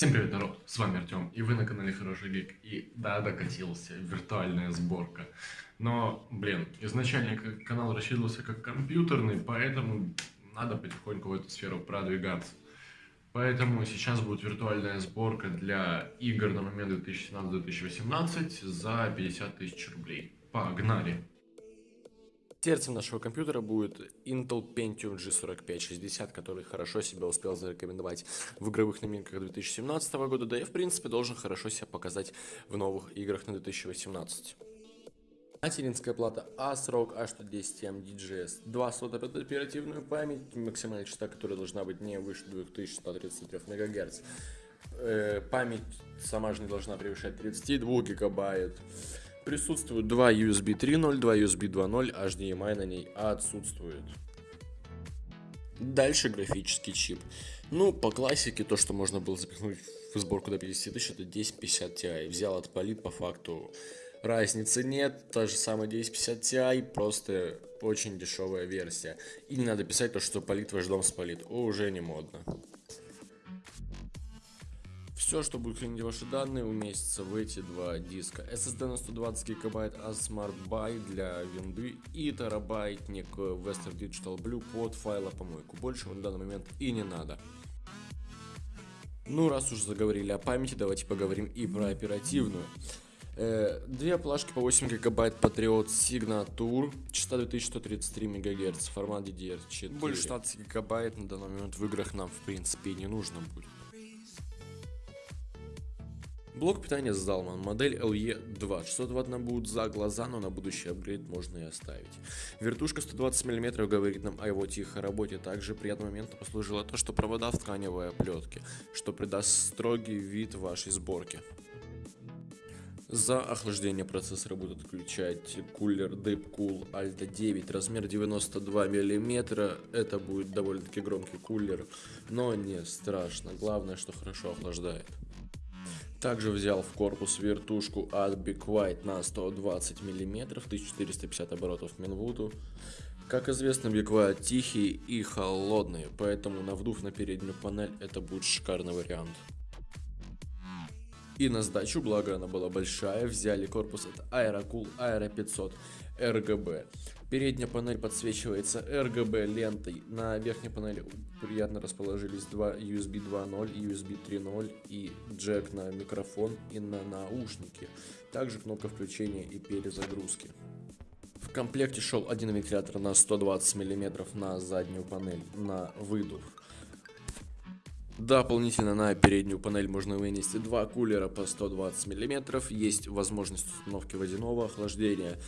Всем привет, народ, с вами Артем, и вы на канале Хороший Гик, и да, докатился, виртуальная сборка. Но, блин, изначально канал рассчитывался как компьютерный, поэтому надо потихоньку в эту сферу продвигаться. Поэтому сейчас будет виртуальная сборка для игр на момент 2017-2018 за 50 тысяч рублей. Погнали! Сердцем нашего компьютера будет Intel Pentium G4560, который хорошо себя успел зарекомендовать в игровых новинках 2017 года, да и в принципе должен хорошо себя показать в новых играх на 2018. Материнская плата ASRock A110M DGS, 2 слота под оперативную память, максимальная частота которой должна быть не выше 2133 МГц. Э, память сама же не должна превышать 32 гигабайт. Присутствуют два USB 3.0, два USB 2.0, HDMI на ней отсутствует. Дальше графический чип. Ну, по классике, то, что можно было запихнуть в сборку до 50 тысяч, это 1050 Ti. Взял от Polit, по факту разницы нет. Та же самая 1050 Ti, просто очень дешевая версия. И не надо писать то, что Polit ваш дом спалит. Уже не модно. Все, что будет хранить ваши данные, уместится в эти два диска. SSD на 120 гигабайт от Smart для винды и терабайтник Western Digital Blue под файла помойку. Больше на данный момент и не надо. Ну, раз уж заговорили о памяти, давайте поговорим и про оперативную. Э, две плашки по 8 гигабайт Patriot Signature, частота 2133 МГц, формат DDR4. Больше 16 гигабайт на данный момент в играх нам в принципе не нужно будет. Блок питания Zalman, модель LE2. 600 Вт нам будет за глаза, но на будущий апгрейд можно и оставить. Вертушка 120 мм говорит нам о его тихой работе. Также приятным моментом послужило то, что провода в тканевой оплетке, что придаст строгий вид вашей сборке. За охлаждение процессора будут отключать кулер Deepcool Alta 9, размер 92 мм. Это будет довольно-таки громкий кулер, но не страшно. Главное, что хорошо охлаждает. Также взял в корпус вертушку от Big White на 120 мм, 1450 оборотов Минвуду. Как известно, Big White тихий и холодный, поэтому навдув на переднюю панель это будет шикарный вариант. И на сдачу, благо она была большая, взяли корпус от Aerocool Aero 500 RGB. Передняя панель подсвечивается RGB лентой. На верхней панели приятно расположились два USB 2.0 и USB 3.0 и джек на микрофон и на наушники. Также кнопка включения и перезагрузки. В комплекте шел один вентилятор на 120 мм на заднюю панель на выдув. Дополнительно на переднюю панель можно вынести два кулера по 120 мм. Есть возможность установки водяного охлаждения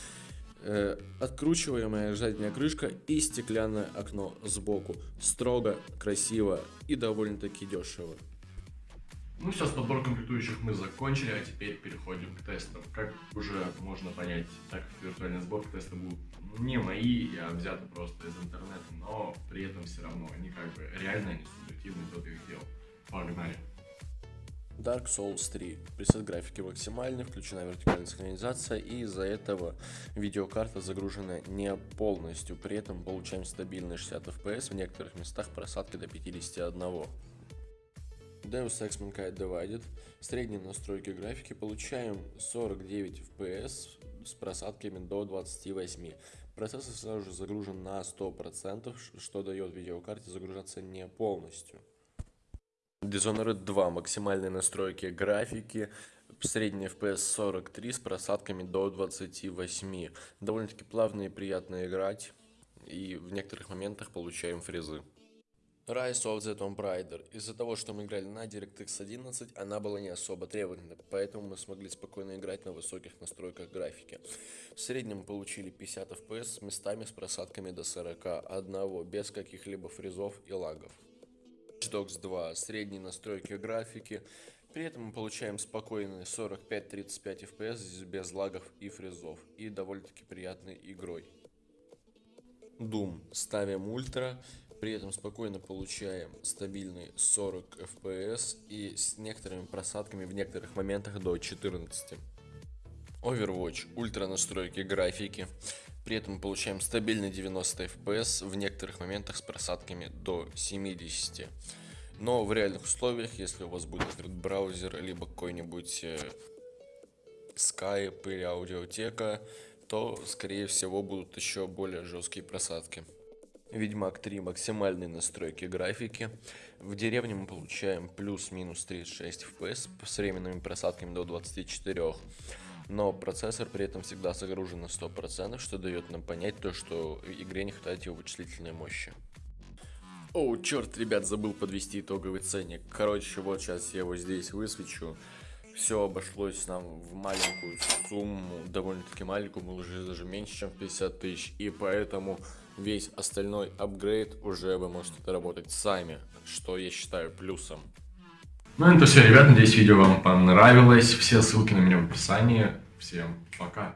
э, откручиваемая задняя крышка и стеклянное окно сбоку. Строго, красиво и довольно-таки дешево. Ну все, с подборкой комплектующих мы закончили, а теперь переходим к тестам. Как уже можно понять, так как виртуальная сборка тесты будут не мои, я взяты просто из интернета, но при этом все равно они как бы реально, они субъективны, кто их делал. Погнали! Dark Souls 3. Пресет графики максимальный, включена вертикальная синхронизация и из-за этого видеокарта загружена не полностью. При этом получаем стабильные 60 FPS, в некоторых местах просадки до 51. Deus Ex Mankind Divided. Средние настройки графики получаем 49 FPS с просадками до 28. Процессор сразу же загружен на 100%, что дает видеокарте загружаться не полностью. Dishonored 2. Максимальные настройки графики. Средний FPS 43 с просадками до 28. Довольно-таки плавно и приятно играть. И в некоторых моментах получаем фрезы. Rise of the Tomb Raider. Из-за того, что мы играли на DirectX 11, она была не особо требовательна, поэтому мы смогли спокойно играть на высоких настройках графики. В среднем получили 50 FPS с местами с просадками до 41, без каких-либо фрезов и лагов. Dogs 2, средние настройки графики. При этом мы получаем спокойные 45-35 FPS без лагов и фрезов и довольно-таки приятной игрой. Doom ставим ультра, при этом спокойно получаем стабильный 40 FPS и с некоторыми просадками в некоторых моментах до 14. Overwatch, ультра настройки графики, при этом получаем стабильный 90 FPS в некоторых моментах с просадками до 70. Но в реальных условиях, если у вас будет открыт браузер, либо какой-нибудь э, Skype или аудиотека, то, скорее всего, будут еще более жесткие просадки. Ведьмак 3 максимальные настройки графики. В деревне мы получаем плюс-минус 36 FPS с временными просадками до 24. Но процессор при этом всегда загружен на 100%, что дает нам понять то, что игре не хватает его вычислительной мощи. О, черт, ребят, забыл подвести итоговый ценник. Короче, вот сейчас я его здесь высвечу. Все обошлось нам в маленькую сумму, довольно-таки маленькую, мы уже даже меньше, чем 50 тысяч. И поэтому весь остальной апгрейд уже вы можете доработать сами, что я считаю плюсом. Ну это все, ребят, надеюсь видео вам понравилось. Все ссылки на меня в описании. Всем пока.